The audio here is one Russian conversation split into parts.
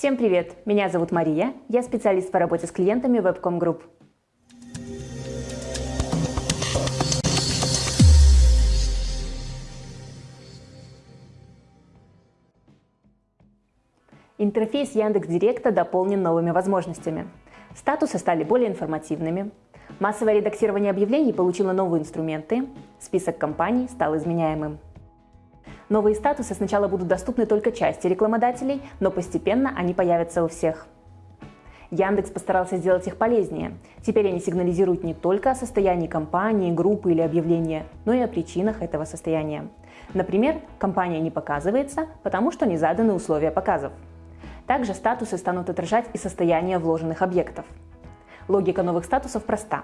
Всем привет! Меня зовут Мария, я специалист по работе с клиентами Webcom Group. Интерфейс Яндекс.Директа дополнен новыми возможностями. Статусы стали более информативными, массовое редактирование объявлений получило новые инструменты, список компаний стал изменяемым. Новые статусы сначала будут доступны только части рекламодателей, но постепенно они появятся у всех. Яндекс постарался сделать их полезнее. Теперь они сигнализируют не только о состоянии компании, группы или объявления, но и о причинах этого состояния. Например, компания не показывается, потому что не заданы условия показов. Также статусы станут отражать и состояние вложенных объектов. Логика новых статусов проста.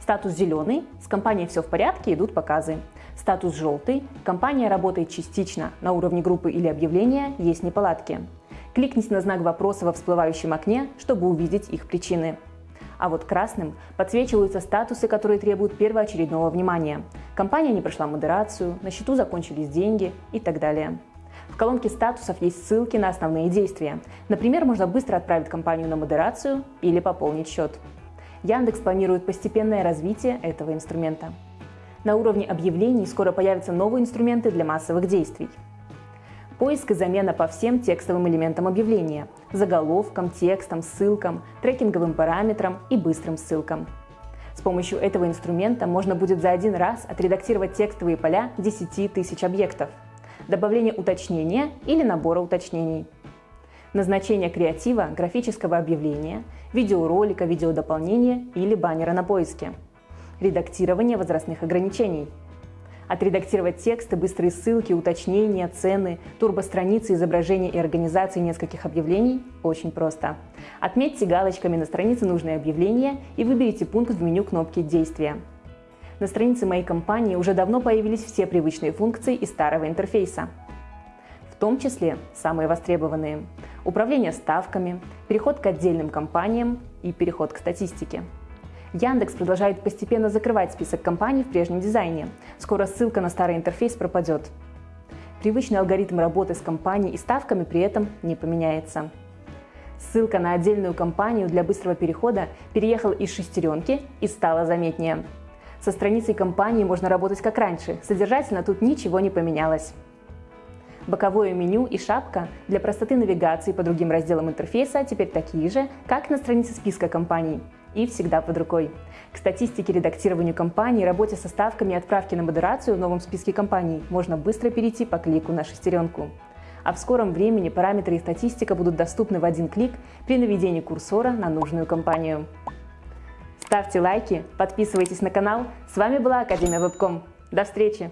Статус зеленый, с компанией все в порядке, идут показы. Статус желтый, компания работает частично, на уровне группы или объявления есть неполадки. Кликните на знак вопроса во всплывающем окне, чтобы увидеть их причины. А вот красным подсвечиваются статусы, которые требуют первоочередного внимания. Компания не прошла модерацию, на счету закончились деньги и так далее. В колонке статусов есть ссылки на основные действия. Например, можно быстро отправить компанию на модерацию или пополнить счет. Яндекс планирует постепенное развитие этого инструмента. На уровне объявлений скоро появятся новые инструменты для массовых действий. Поиск и замена по всем текстовым элементам объявления – заголовкам, текстам, ссылкам, трекинговым параметрам и быстрым ссылкам. С помощью этого инструмента можно будет за один раз отредактировать текстовые поля 10 тысяч объектов, добавление уточнения или набора уточнений – назначение креатива, графического объявления, видеоролика, видеодополнения или баннера на поиске, редактирование возрастных ограничений, отредактировать тексты, быстрые ссылки, уточнения, цены, турбостраницы, изображения и организации нескольких объявлений очень просто. Отметьте галочками на странице нужное объявление и выберите пункт в меню кнопки «Действия». На странице моей компании уже давно появились все привычные функции из старого интерфейса том числе самые востребованные – управление ставками, переход к отдельным компаниям и переход к статистике. Яндекс продолжает постепенно закрывать список компаний в прежнем дизайне. Скоро ссылка на старый интерфейс пропадет. Привычный алгоритм работы с компанией и ставками при этом не поменяется. Ссылка на отдельную компанию для быстрого перехода переехала из шестеренки и стала заметнее. Со страницей компании можно работать как раньше, содержательно тут ничего не поменялось. Боковое меню и шапка для простоты навигации по другим разделам интерфейса теперь такие же, как на странице списка компаний и всегда под рукой. К статистике редактированию компаний, работе со ставками и отправке на модерацию в новом списке компаний можно быстро перейти по клику на шестеренку. А в скором времени параметры и статистика будут доступны в один клик при наведении курсора на нужную компанию. Ставьте лайки, подписывайтесь на канал. С вами была Академия Вебком. До встречи!